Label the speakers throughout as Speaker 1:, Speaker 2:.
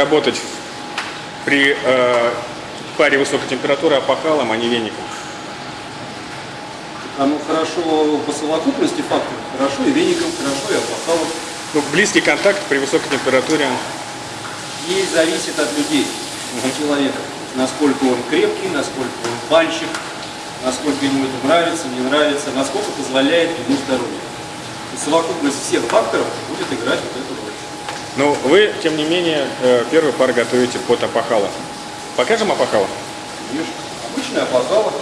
Speaker 1: работать при э, паре высокой температуры опахалом, а не веником?
Speaker 2: Оно хорошо по совокупности факторов, хорошо и веником, хорошо и опахалом.
Speaker 1: Ну, близкий контакт при высокой температуре.
Speaker 2: И зависит от людей, от человека. Насколько он крепкий, насколько он банщик, насколько ему это нравится, не нравится, насколько позволяет ему здоровье. И совокупность всех факторов будет играть вот эту
Speaker 1: Но вы, тем не менее, э, первый пар готовите под опахало. Покажем опахало?
Speaker 2: Видишь, обычная опахала.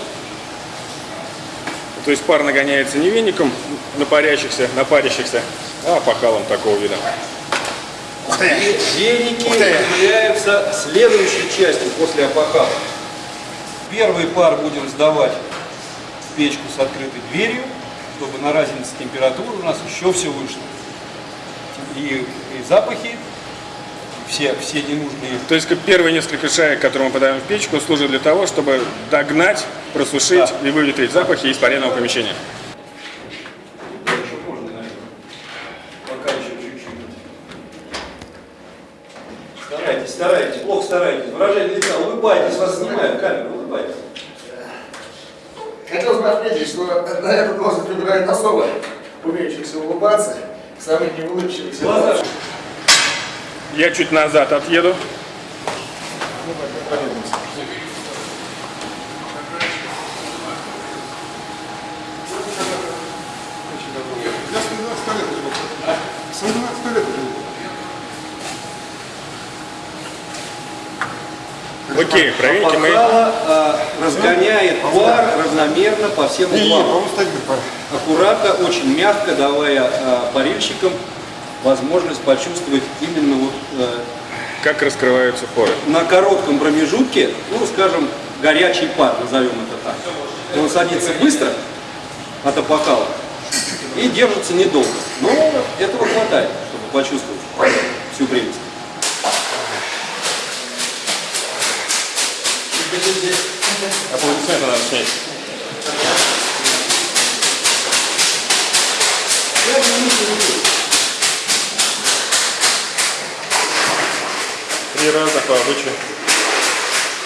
Speaker 1: То есть пар нагоняется не веником на парящихся, на парящихся, а опахалом такого вида.
Speaker 2: И веники являются следующей частью после опахала. Первый пар будем сдавать в печку с открытой дверью, чтобы на разнице температуры у нас еще все вышло. И, и запахи, все, все ненужные.
Speaker 1: То есть как первые несколько шаек, которые мы подаем в печку, служат для того, чтобы догнать, просушить и выветрить запахи из паренного помещения.
Speaker 2: Старайтесь, старайтесь, плохо старайтесь. Выражение лица, улыбайтесь, вас снимают камеру, улыбайтесь.
Speaker 3: Хотел бы отметить, что на эту должность выбирают особо умеющихся улыбаться, самых неулыбчивых.
Speaker 2: Глаза.
Speaker 1: Я чуть назад отъеду.
Speaker 3: Я
Speaker 1: Окей, проверьте.
Speaker 2: Опахало а, разгоняет пар равномерно по всем углам. Аккуратно, очень мягко, давая а, парильщикам возможность почувствовать именно вот э,
Speaker 1: Как раскрываются поры.
Speaker 2: на коротком промежутке, ну, скажем, горячий пар, назовем это так. Он садится быстро от опахала и держится недолго. Но этого хватает, чтобы почувствовать всю прелесть.
Speaker 1: Аплодисменты надо снять. Три раза по обычаю.